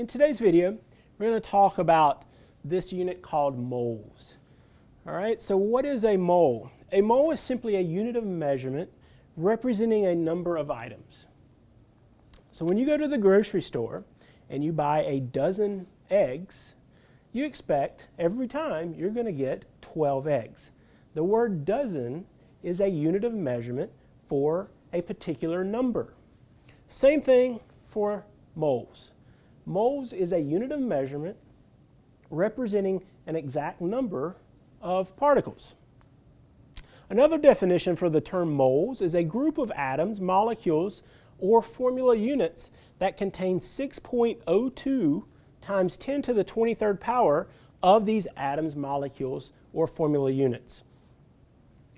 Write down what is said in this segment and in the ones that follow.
in today's video, we're going to talk about this unit called moles. All right, so what is a mole? A mole is simply a unit of measurement representing a number of items. So when you go to the grocery store and you buy a dozen eggs, you expect every time you're going to get 12 eggs. The word dozen is a unit of measurement for a particular number. Same thing for moles. Moles is a unit of measurement representing an exact number of particles. Another definition for the term moles is a group of atoms, molecules, or formula units that contain 6.02 times 10 to the 23rd power of these atoms, molecules, or formula units.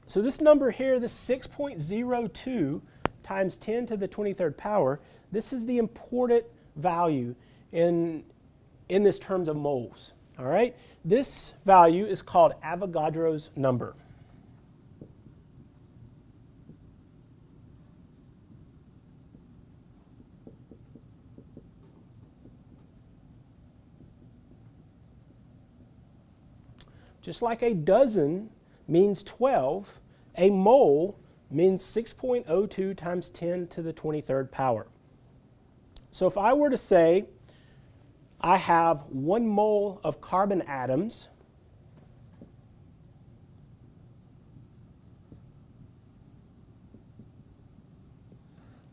So this number here, this 6.02 times 10 to the 23rd power, this is the important value in, in this terms of moles. All right, this value is called Avogadro's number. Just like a dozen means 12, a mole means 6.02 times 10 to the 23rd power. So if I were to say I have one mole of carbon atoms,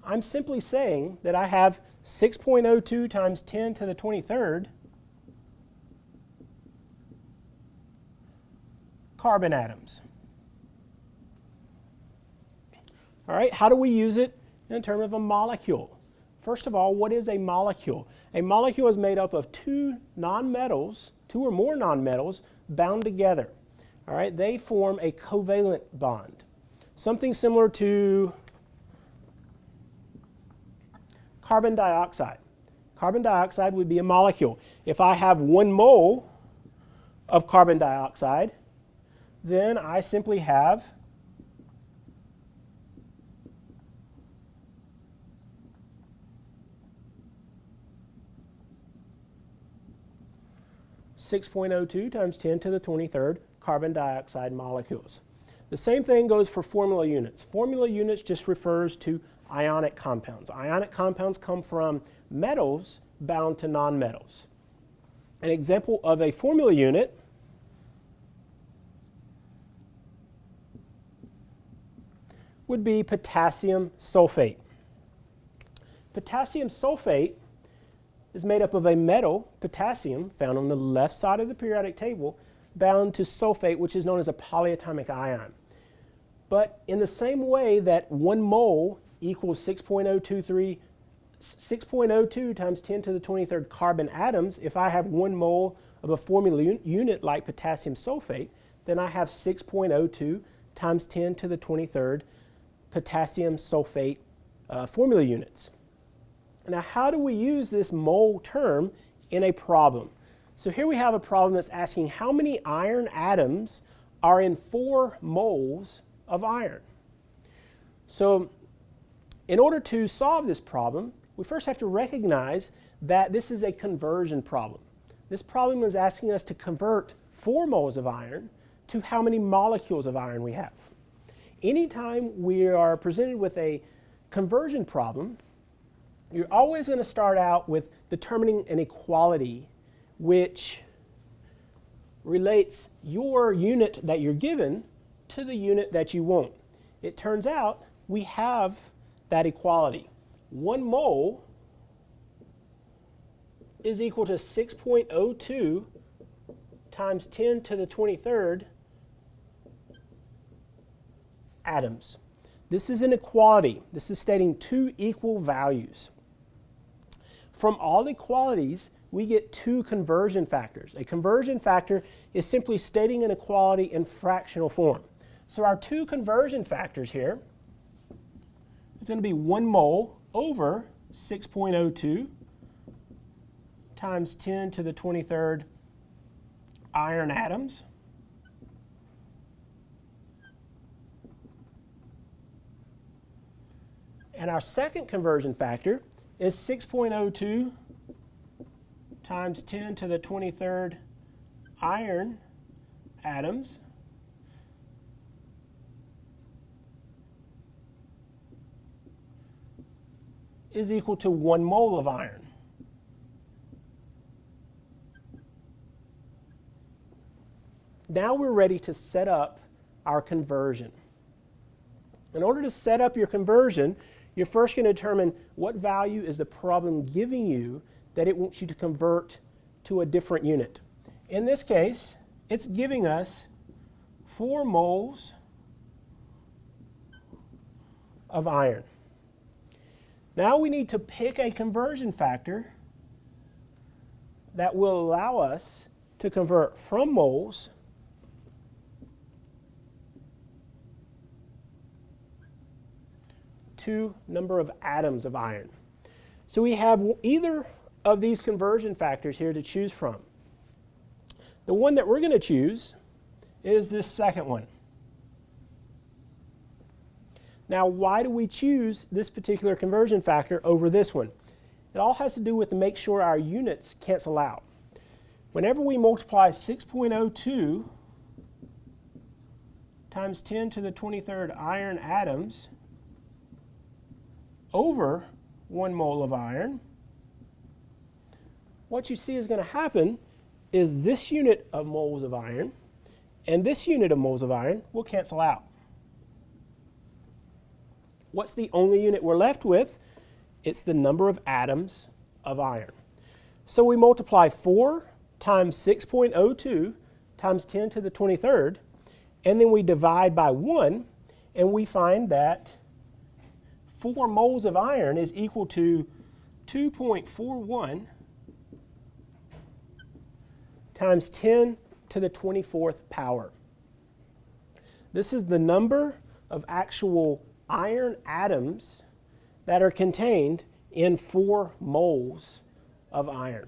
I'm simply saying that I have 6.02 times 10 to the 23rd carbon atoms. All right, how do we use it in terms of a molecule? First of all, what is a molecule? A molecule is made up of two nonmetals, two or more nonmetals, bound together. All right, they form a covalent bond. Something similar to carbon dioxide. Carbon dioxide would be a molecule. If I have one mole of carbon dioxide, then I simply have Six point oh two times ten to the twenty third carbon dioxide molecules. The same thing goes for formula units. Formula units just refers to ionic compounds. Ionic compounds come from metals bound to nonmetals. An example of a formula unit would be potassium sulfate. Potassium sulfate is made up of a metal, potassium, found on the left side of the periodic table, bound to sulfate, which is known as a polyatomic ion. But in the same way that one mole equals 6.023 6.02 times 10 to the 23rd carbon atoms, if I have one mole of a formula un unit like potassium sulfate, then I have 6.02 times 10 to the 23rd potassium sulfate uh, formula units. Now, how do we use this mole term in a problem? So here we have a problem that's asking how many iron atoms are in four moles of iron. So in order to solve this problem, we first have to recognize that this is a conversion problem. This problem is asking us to convert 4 moles of iron to how many molecules of iron we have. Anytime we are presented with a conversion problem, you're always going to start out with determining an equality which relates your unit that you're given to the unit that you want. It turns out we have that equality. One mole is equal to 6.02 times 10 to the 23rd atoms. This is an equality. This is stating two equal values. From all the equalities, we get two conversion factors. A conversion factor is simply stating an equality in fractional form. So our two conversion factors here is going to be 1 mole over 6.02 times 10 to the 23rd iron atoms And our second conversion factor is 6.02 times 10 to the 23rd iron atoms is equal to one mole of iron. Now we're ready to set up our conversion. In order to set up your conversion, you're first going to determine what value is the problem giving you that it wants you to convert to a different unit. In this case, it's giving us 4 moles of iron. Now we need to pick a conversion factor that will allow us to convert from moles to number of atoms of iron. So we have either of these conversion factors here to choose from. The one that we're going to choose is this second one. Now, why do we choose this particular conversion factor over this one? It all has to do with to make sure our units cancel out. Whenever we multiply 6.02 times 10 to the 23rd iron atoms over 1 mole of iron, what you see is going to happen is this unit of moles of iron and this unit of moles of iron will cancel out. What's the only unit we're left with? It's the number of atoms of iron. So we multiply 4 times 6.02 times 10 to the 23rd, and then we divide by 1, and we find that 4 moles of iron is equal to 2.41 times 10 to the 24th power. This is the number of actual iron atoms that are contained in 4 moles of iron.